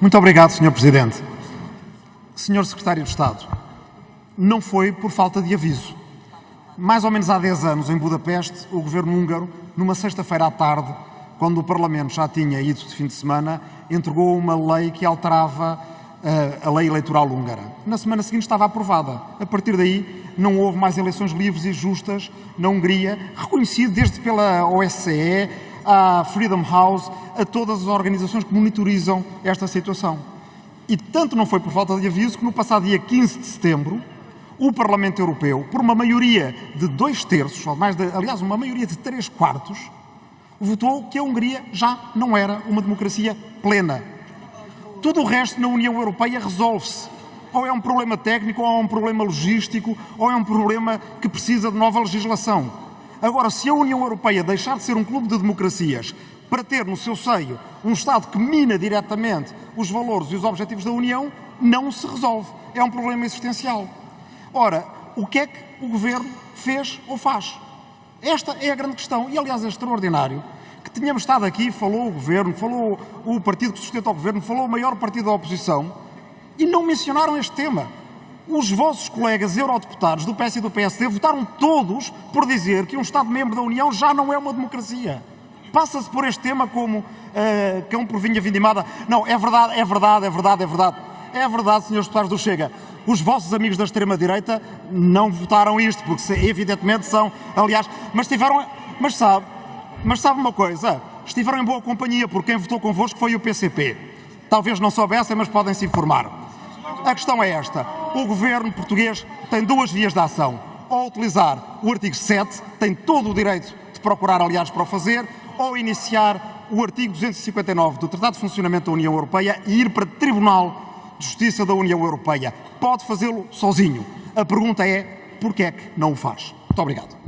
Muito obrigado, Sr. Presidente. Sr. Secretário de Estado, não foi por falta de aviso. Mais ou menos há 10 anos, em Budapeste, o governo húngaro, numa sexta-feira à tarde, quando o Parlamento já tinha ido de fim de semana, entregou uma lei que alterava uh, a lei eleitoral húngara. Na semana seguinte estava aprovada. A partir daí, não houve mais eleições livres e justas na Hungria, reconhecido desde pela OSCE, à Freedom House, a todas as organizações que monitorizam esta situação. E tanto não foi por falta de aviso que no passado dia 15 de setembro, o Parlamento Europeu, por uma maioria de dois terços, ou mais de, aliás, uma maioria de três quartos, votou que a Hungria já não era uma democracia plena. Tudo o resto na União Europeia resolve-se. Ou é um problema técnico, ou é um problema logístico, ou é um problema que precisa de nova legislação. Agora, se a União Europeia deixar de ser um clube de democracias para ter no seu seio um Estado que mina diretamente os valores e os objetivos da União, não se resolve. É um problema existencial. Ora, o que é que o Governo fez ou faz? Esta é a grande questão. E, aliás, é extraordinário que tínhamos estado aqui, falou o Governo, falou o partido que sustenta o Governo, falou o maior partido da oposição e não mencionaram este tema os vossos colegas eurodeputados do PS e do PSD votaram todos por dizer que um Estado-membro da União já não é uma democracia. Passa-se por este tema como uh, cão por vinha vindimada. Não, é verdade, é verdade, é verdade, é verdade. É verdade, senhores deputados do Chega. Os vossos amigos da extrema-direita não votaram isto, porque evidentemente são, aliás, mas tiveram, mas sabe, mas sabe uma coisa, estiveram em boa companhia, porque quem votou convosco foi o PCP. Talvez não soubessem, mas podem se informar. A questão é esta. O governo português tem duas vias de ação. Ou utilizar o artigo 7, tem todo o direito de procurar aliados para o fazer, ou iniciar o artigo 259 do Tratado de Funcionamento da União Europeia e ir para o Tribunal de Justiça da União Europeia. Pode fazê-lo sozinho. A pergunta é, porquê é que não o faz? Muito obrigado.